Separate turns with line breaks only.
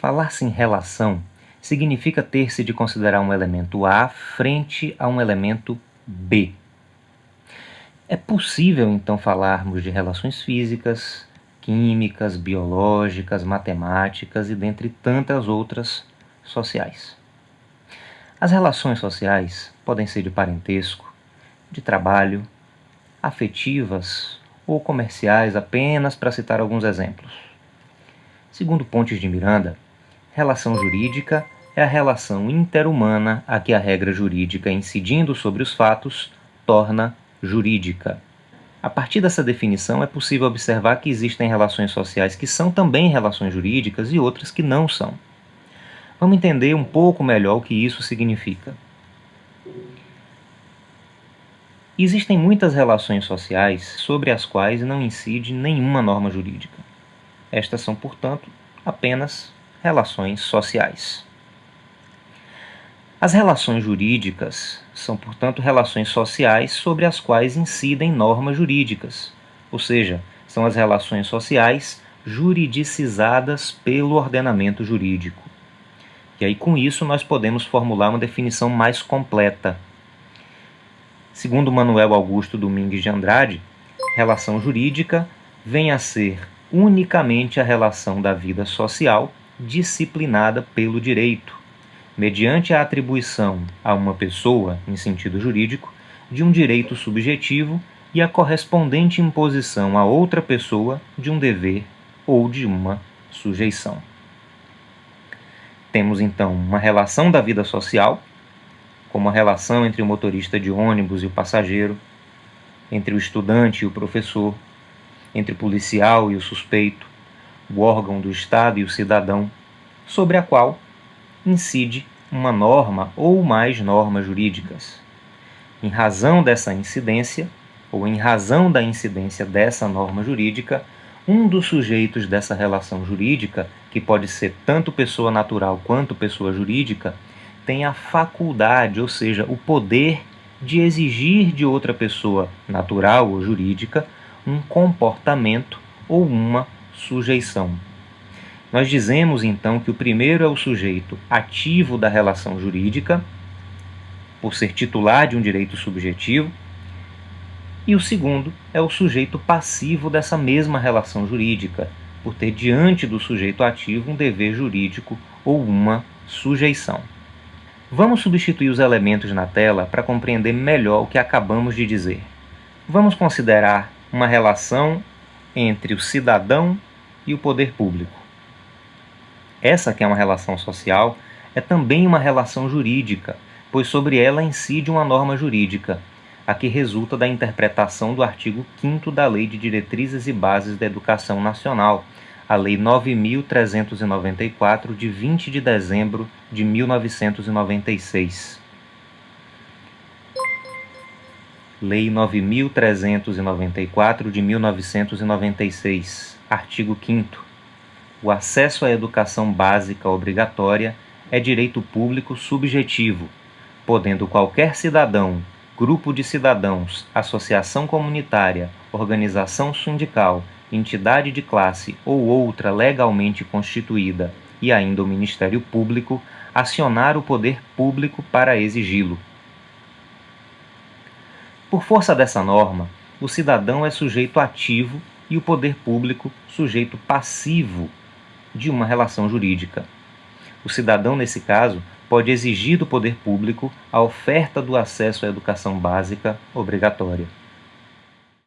Falar-se em relação significa ter-se de considerar um elemento A frente a um elemento B. É possível, então, falarmos de relações físicas, químicas, biológicas, matemáticas e dentre tantas outras sociais. As relações sociais podem ser de parentesco, de trabalho, afetivas ou comerciais, apenas para citar alguns exemplos. Segundo Pontes de Miranda, Relação jurídica é a relação interhumana a que a regra jurídica, incidindo sobre os fatos, torna jurídica. A partir dessa definição, é possível observar que existem relações sociais que são também relações jurídicas e outras que não são. Vamos entender um pouco melhor o que isso significa. Existem muitas relações sociais sobre as quais não incide nenhuma norma jurídica. Estas são, portanto, apenas relações sociais. As relações jurídicas são, portanto, relações sociais sobre as quais incidem normas jurídicas, ou seja, são as relações sociais juridicizadas pelo ordenamento jurídico. E aí, com isso, nós podemos formular uma definição mais completa. Segundo Manuel Augusto Domingues de Andrade, relação jurídica vem a ser unicamente a relação da vida social disciplinada pelo direito, mediante a atribuição a uma pessoa, em sentido jurídico, de um direito subjetivo e a correspondente imposição a outra pessoa de um dever ou de uma sujeição. Temos então uma relação da vida social, como a relação entre o motorista de ônibus e o passageiro, entre o estudante e o professor, entre o policial e o suspeito, o órgão do Estado e o cidadão, sobre a qual incide uma norma ou mais normas jurídicas. Em razão dessa incidência, ou em razão da incidência dessa norma jurídica, um dos sujeitos dessa relação jurídica, que pode ser tanto pessoa natural quanto pessoa jurídica, tem a faculdade, ou seja, o poder de exigir de outra pessoa natural ou jurídica um comportamento ou uma sujeição. Nós dizemos então que o primeiro é o sujeito ativo da relação jurídica, por ser titular de um direito subjetivo, e o segundo é o sujeito passivo dessa mesma relação jurídica, por ter diante do sujeito ativo um dever jurídico ou uma sujeição. Vamos substituir os elementos na tela para compreender melhor o que acabamos de dizer. Vamos considerar uma relação entre o cidadão e o poder público. Essa que é uma relação social é também uma relação jurídica, pois sobre ela incide uma norma jurídica, a que resulta da interpretação do artigo 5 da Lei de Diretrizes e Bases da Educação Nacional, a Lei 9.394, de 20 de dezembro de 1996. Lei 9.394 de 1996, artigo 5 o acesso à educação básica obrigatória é direito público subjetivo, podendo qualquer cidadão, grupo de cidadãos, associação comunitária, organização sindical, entidade de classe ou outra legalmente constituída e ainda o Ministério Público acionar o poder público para exigi-lo. Por força dessa norma, o cidadão é sujeito ativo e o poder público sujeito passivo de uma relação jurídica. O cidadão, nesse caso, pode exigir do poder público a oferta do acesso à educação básica obrigatória.